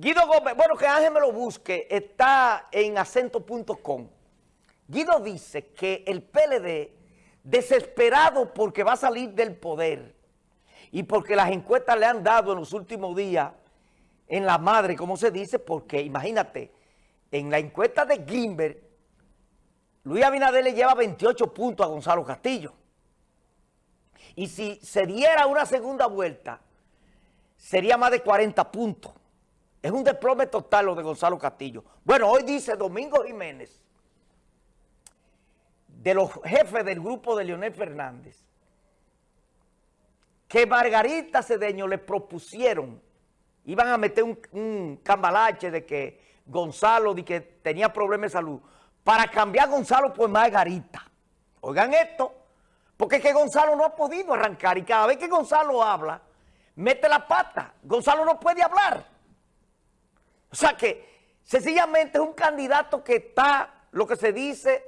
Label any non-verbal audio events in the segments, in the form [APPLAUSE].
Guido Gómez, bueno, que Ángel me lo busque, está en acento.com. Guido dice que el PLD, desesperado porque va a salir del poder y porque las encuestas le han dado en los últimos días en la madre, como se dice, porque imagínate, en la encuesta de Grimberg, Luis Abinader le lleva 28 puntos a Gonzalo Castillo. Y si se diera una segunda vuelta, sería más de 40 puntos. Es un desplome total lo de Gonzalo Castillo. Bueno, hoy dice Domingo Jiménez, de los jefes del grupo de Leonel Fernández, que Margarita Cedeño le propusieron, iban a meter un, cambalache de que Gonzalo de que tenía problemas de salud, para cambiar a Gonzalo por Margarita. Oigan esto, porque es que Gonzalo no ha podido arrancar y cada vez que Gonzalo habla, mete la pata. Gonzalo no puede hablar. O sea que sencillamente es un candidato que está, lo que se dice,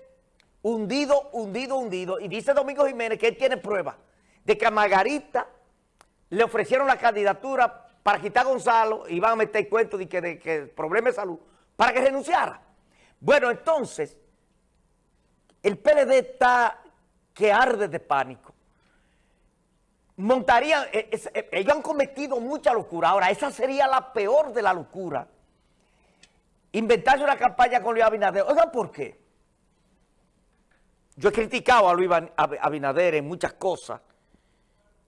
hundido, hundido, hundido. Y dice Domingo Jiménez que él tiene prueba de que a Margarita le ofrecieron la candidatura para quitar a Gonzalo y van a meter cuento de que, de que problema de salud, para que renunciara. Bueno, entonces, el PLD está que arde de pánico. Montarían, eh, eh, ellos han cometido mucha locura. Ahora, esa sería la peor de la locura inventarse una campaña con Luis Abinader. Oigan, ¿por qué? Yo he criticado a Luis Abinader en muchas cosas,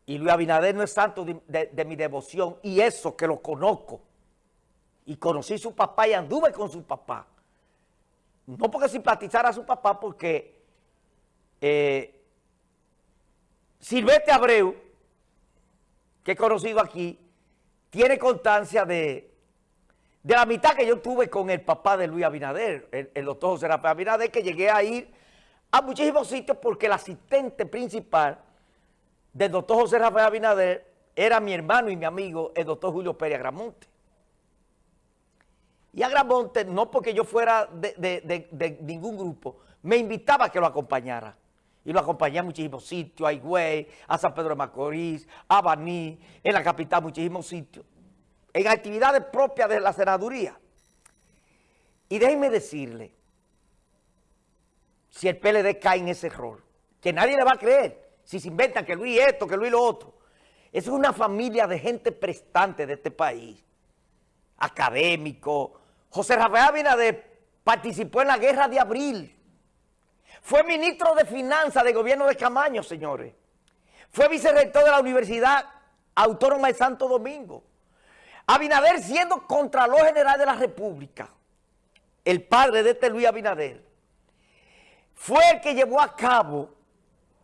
y Luis Abinader no es santo de, mi devoción, y eso que lo conozco, y conocí su papá y anduve con su papá. No porque simpatizara a su papá, porque eh, Silvete Abreu, que he conocido aquí, tiene constancia de de la mitad que yo tuve con el papá de Luis Abinader, el, doctor José Rafael Abinader, que llegué a ir a muchísimos sitios porque el asistente principal del doctor José Rafael Abinader era mi hermano y mi amigo, el doctor Julio Pérez Agramonte. Y Agramonte, no porque yo fuera de, ningún grupo, me invitaba a que lo acompañara. Y lo acompañé a muchísimos sitios, a Higüey, a San Pedro de Macorís, a Baní, en la capital, muchísimos sitios en actividades propias de la senaduría. Y déjenme decirle, si el PLD cae en ese error, que nadie le va a creer, si se inventan que Luis esto, que Luis lo otro. Es una familia de gente prestante de este país, académico. José Rafael Abinader participó en la guerra de abril. Fue ministro de Finanzas del gobierno de Camaño, señores. Fue vicerrector de la Universidad Autónoma de Santo Domingo. Abinader siendo Contralor General de la República, el padre de este Luis Abinader, fue el que llevó a cabo,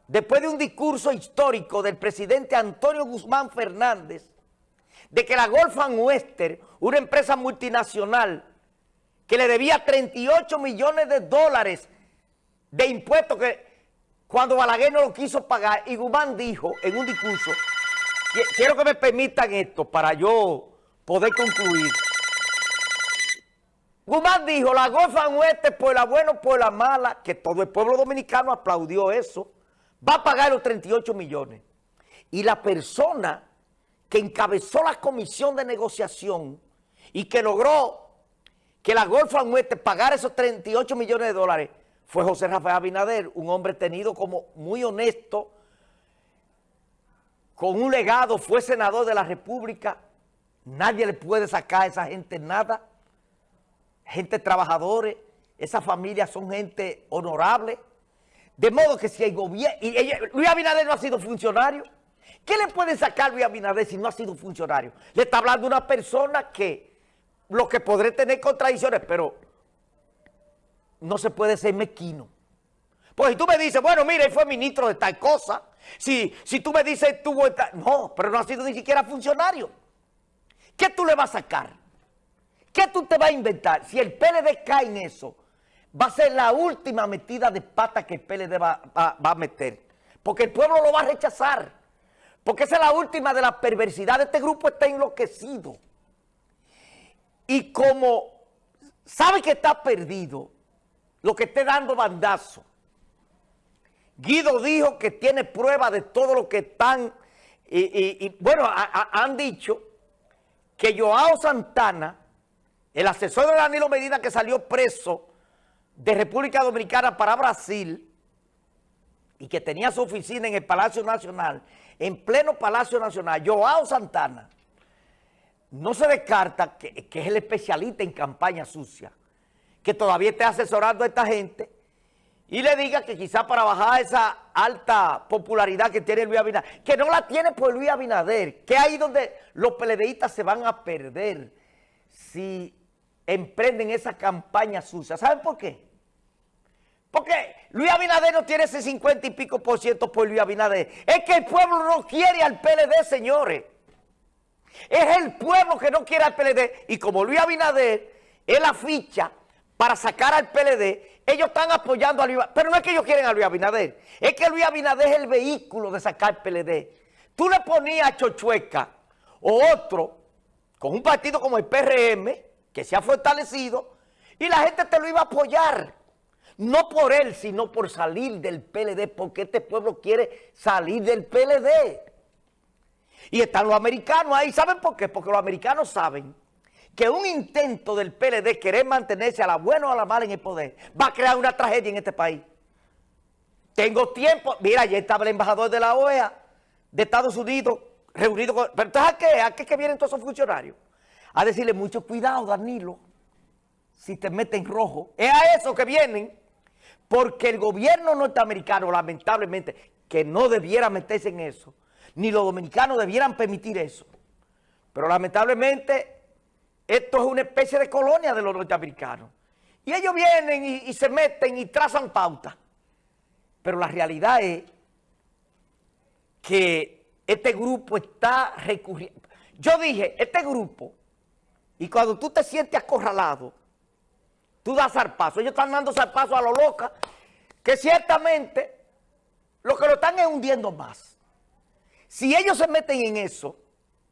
después de un discurso histórico del presidente Antonio Guzmán Fernández, de que la Golfan Wester, una empresa multinacional que le debía 38 millones de dólares de impuestos que cuando Balaguer no lo quiso pagar, y Guzmán dijo en un discurso, quiero que me permitan esto para yo poder concluir. Guzmán dijo, la gozan oeste por la buena por la mala, que todo el pueblo dominicano aplaudió eso, va a pagar los 38 millones. Y la persona que encabezó la comisión de negociación y que logró que la Golfa Oeste pagara esos 38 millones de dólares fue José Rafael Abinader, un hombre tenido como muy honesto, con un legado, fue senador de la República, Nadie le puede sacar a esa gente nada. Gente trabajadores, esas familias son gente honorable. De modo que si el gobierno... Luis Abinader no ha sido funcionario. ¿Qué le puede sacar Luis Abinader si no ha sido funcionario? Le está hablando una persona que lo que podré tener contradicciones, pero no se puede ser mezquino. Pues si tú me dices, bueno, mire, él fue ministro de tal cosa. Si, si tú me dices, tuvo... No, pero no ha sido ni siquiera funcionario. ¿Qué tú le vas a sacar? ¿Qué tú te vas a inventar? Si el PLD cae en eso, va a ser la última metida de pata que el PLD va, a meter. Porque el pueblo lo va a rechazar. Porque esa es la última de la perversidad. Este grupo está enloquecido. Y como sabe que está perdido, lo que esté dando bandazo. Guido dijo que tiene prueba de todo lo que están, y, bueno, han dicho que Joao Santana el asesor de Danilo Medina que salió preso de República Dominicana para Brasil y que tenía su oficina en el Palacio Nacional, en pleno Palacio Nacional, Joao Santana, no se descarta que, es el especialista en campaña sucia, que todavía esté asesorando a esta gente y le diga que quizá para bajar esa alta popularidad que tiene Luis Abinader, que no la tiene por Luis Abinader, que ahí donde los peledeístas se van a perder si emprenden esa campaña sucia. ¿Saben por qué? Porque Luis Abinader no tiene ese 50 y pico por ciento por Luis Abinader. Es que el pueblo no quiere al PLD, señores. Es el pueblo que no quiere al PLD. Y como Luis Abinader es la ficha para sacar al PLD, ellos están apoyando a Luis Abinader. Pero no es que ellos quieren a Luis Abinader. Es que Luis Abinader es el vehículo de sacar PLD. Tú le ponías a Chochueca o otro con un partido como el PRM, que se ha fortalecido, y la gente te lo iba a apoyar. No por él, sino por salir del PLD, porque este pueblo quiere salir del PLD. Y están los americanos ahí. ¿Saben por qué? Porque los americanos saben que un intento del PLD querer mantenerse a la buena o a la mala en el poder va a crear una tragedia en este país. Tengo tiempo. Mira, ya estaba el embajador de la OEA de Estados Unidos reunido con... ¿Pero entonces a qué? ¿A qué que vienen todos esos funcionarios? A decirle mucho cuidado, Danilo, si te meten rojo. Es a eso que vienen. Porque el gobierno norteamericano, lamentablemente, que no debiera meterse en eso, ni los dominicanos debieran permitir eso. Pero lamentablemente, esto es una especie de colonia de los norteamericanos. Y ellos vienen y, se meten y trazan pauta. Pero la realidad es que este grupo está recurriendo. Yo dije, este grupo, y cuando tú te sientes acorralado, Tú das zarpazo. Ellos están dando zarpazo a lo loca, que ciertamente lo que lo están es hundiendo más. Si ellos se meten en eso,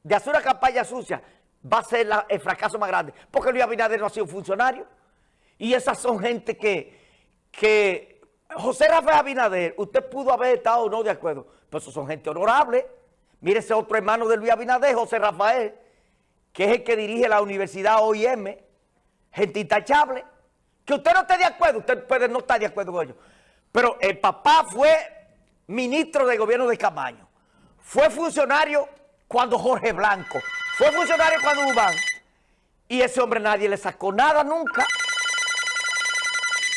de hacer una campaña sucia, va a ser el fracaso más grande. Porque Luis Abinader no ha sido funcionario. Y esas son gente que, que José Rafael Abinader, usted pudo haber estado o no de acuerdo, pero esos son gente honorable. Mire ese otro hermano de Luis Abinader, José Rafael, que es el que dirige la Universidad OIM, gente intachable. Que usted no esté de acuerdo, usted puede no estar de acuerdo con ellos. Pero el papá fue ministro del gobierno de Camaño. Fue funcionario cuando Jorge Blanco. Fue funcionario cuando Ubán. Y ese hombre nadie le sacó nada nunca.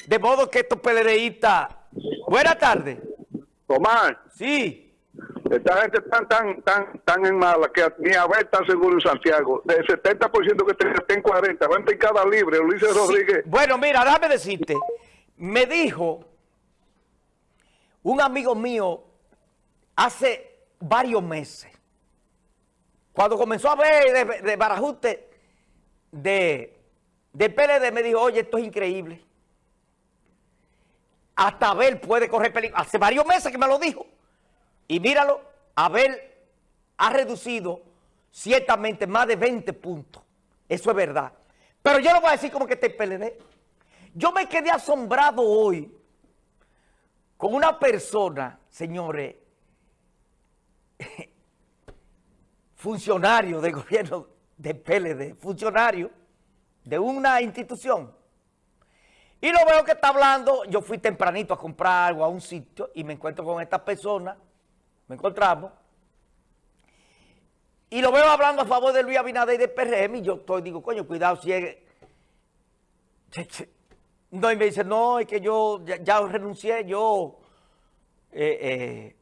De modo que estos PLDistas... Buenas tardes. Tomás. Sí. Esta gente tan, tan, tan, tan en mala que ni a ver está seguro en Santiago. Del 70% que tenía, en 40. ¿Cuánto en cada libre, Ulises Rodríguez? Bueno, mira, déjame decirte. Me dijo un amigo mío hace varios meses, cuando comenzó a ver de, de barajuste de, de PLD, me dijo, oye, esto es increíble. Hasta Abel puede correr peligro. Hace varios meses que me lo dijo. Y míralo, Abel ha reducido ciertamente más de 20 puntos. Eso es verdad. Pero yo no voy a decir como que este PLD. Yo me quedé asombrado hoy con una persona, señores, funcionario del gobierno de PLD, funcionario de una institución. Y lo veo que está hablando, yo fui tempranito a comprar algo a un sitio y me encuentro con esta persona me encontramos, y lo veo hablando a favor de Luis Abinader y de PRM, y yo estoy, digo, coño, cuidado si es... [LAUGHS] No, y me dice, no, es que yo ya, renuncié, yo... Eh, eh,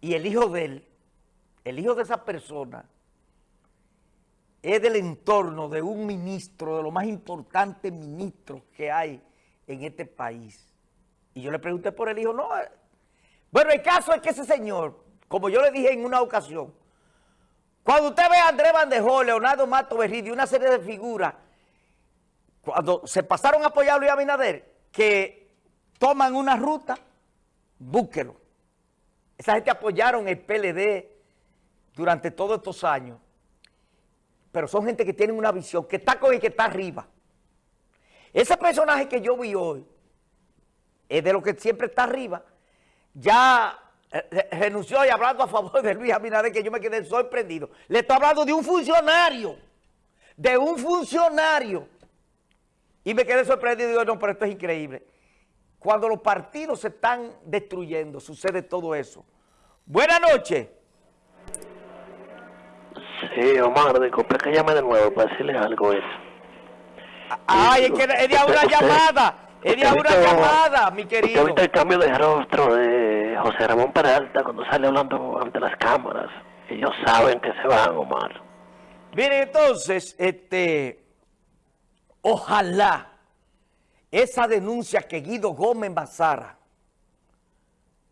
y el hijo de él, el hijo de esa persona, es del entorno de un ministro, de los más importantes ministros que hay en este país. Y yo le pregunté por el hijo, no, bueno, el caso es que ese señor, como yo le dije en una ocasión, cuando usted ve a Andrés Bandejó, Leonardo Mato Berridi, una serie de figuras, cuando se pasaron a apoyar a Luis Abinader, que toman una ruta, búsquelo. Esa gente apoyaron el PLD durante todos estos años, pero son gente que tienen una visión, que está con el que está arriba. Ese personaje que yo vi hoy es de lo que siempre está arriba, ya eh, renunció y hablando a favor de Luis Abinader, que yo me quedé sorprendido. Le estoy hablando de un funcionario de un funcionario. Y me quedé sorprendido y digo, no, pero esto es increíble. Cuando los partidos se están destruyendo, sucede todo eso. Buenas noches. Sí, Omar, disculpe que llame de nuevo para decirle algo. Es. Ay, es que es de una llamada. Es de una llamada, mi ¿Usted querido. visto el cambio de rostro de José Ramón Peralta cuando sale hablando ante las cámaras? Ellos saben que se van, Omar. Miren, entonces, este, ojalá esa denuncia que Guido Gómez Mazara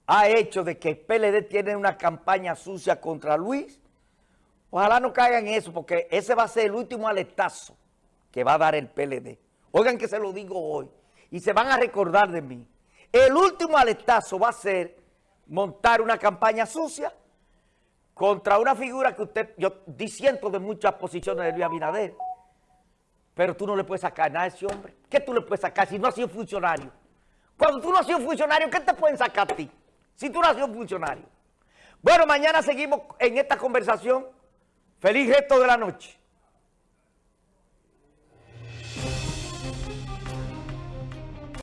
ha hecho de que el PLD tiene una campaña sucia contra Luis, ojalá no caiga en eso, porque ese va a ser el último aletazo que va a dar el PLD. Oigan que se lo digo hoy, y se van a recordar de mí. El último aletazo va a ser montar una campaña sucia contra una figura que usted, yo disiento de muchas posiciones de Luis Abinader, pero tú no le puedes sacar nada a ese hombre. ¿Qué tú le puedes sacar si no has sido funcionario? Cuando tú no has sido funcionario, ¿qué te pueden sacar a ti? Si tú no has sido funcionario. Bueno, mañana seguimos en esta conversación. Feliz resto de la noche.